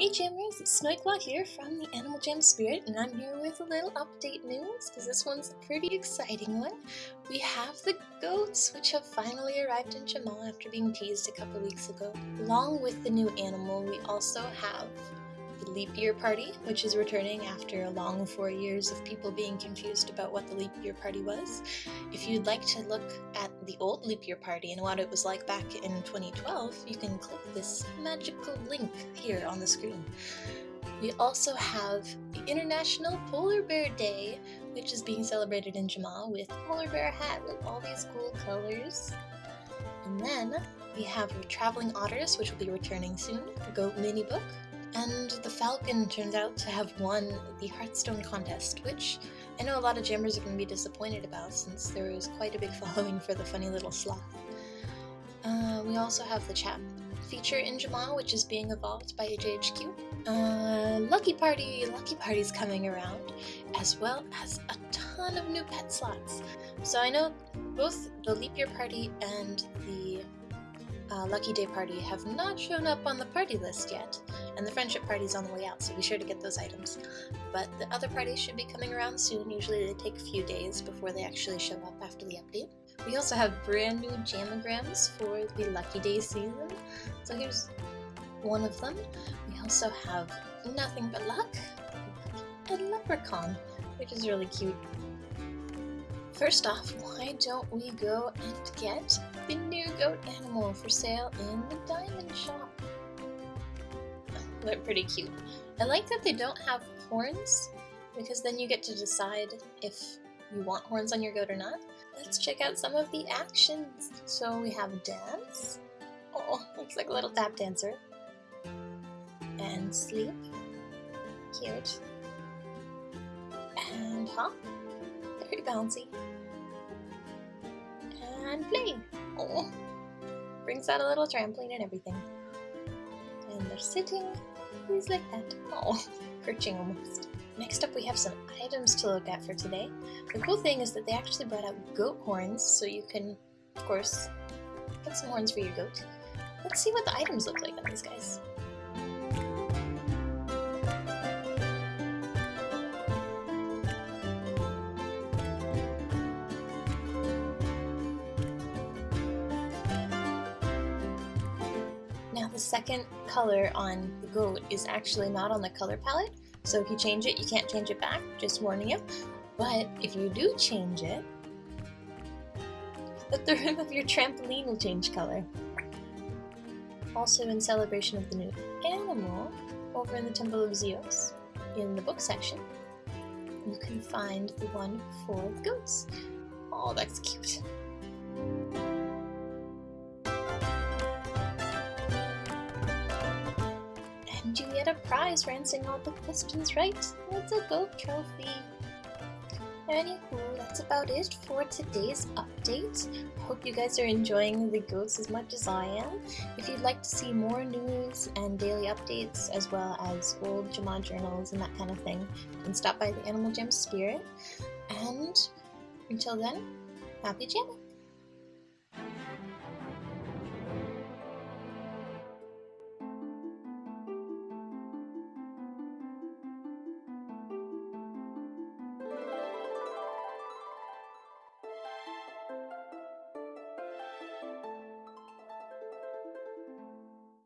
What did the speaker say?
Hey Jammers, it's Snowyclaw here from the Animal Jam Spirit, and I'm here with a little update news, because this one's a pretty exciting one. We have the goats, which have finally arrived in Jamaa after being teased a couple weeks ago. Along with the new animal, we also have the Leap Year Party, which is returning after a long four years of people being confused about what the Leap Year Party was. If you'd like to look at the old Leap Year Party and what it was like back in 2012, you can click this magical link here on the screen. We also have the International Polar Bear Day, which is being celebrated in Jamaa with polar bear hat with all these cool colors. And then we have Traveling Otters, which will be returning soon, a goat mini book, and the Falcon turns out to have won the Hearthstone contest, which I know a lot of jammers are going to be disappointed about since there was quite a big following for the funny little sloth. Uh, we also have the chat feature in Jamaa, which is being evolved by JHQ. Uh, Lucky Party! Lucky Party's coming around, as well as a ton of new pet slots. So I know both the Leap Year Party and the uh, Lucky Day Party have not shown up on the party list yet, and the Friendship Party's on the way out, so be sure to get those items. But the other parties should be coming around soon, usually they take a few days before they actually show up after the update. We also have brand new Jamagrams for the Lucky Day season, so here's one of them. We also have Nothing But Luck, and Leprechaun, which is really cute. First off, why don't we go and get the new goat animal for sale in the diamond shop? They're pretty cute. I like that they don't have horns, because then you get to decide if you want horns on your goat or not. Let's check out some of the actions. So we have dance. Oh, looks like a little tap dancer. And sleep. Cute. And hop. Very bouncy and play. Oh, brings out a little trampoline and everything. And they're sitting, he's like that. Oh, perching almost. Next up we have some items to look at for today. The cool thing is that they actually brought out goat horns, so you can, of course, get some horns for your goat. Let's see what the items look like on these guys. The second color on the goat is actually not on the color palette, so if you change it, you can't change it back, just warning you. But if you do change it, the rim of your trampoline will change color. Also in celebration of the new animal, over in the Temple of Zeus, in the book section, you can find the one for the goats. Oh, that's cute. And you get a prize for answering all the questions right. It's a goat trophy. Anywho, that's about it for today's update. Hope you guys are enjoying the goats as much as I am. If you'd like to see more news and daily updates, as well as old Jamaa journals and that kind of thing, then stop by the Animal Jam Spirit. And until then, happy jamming!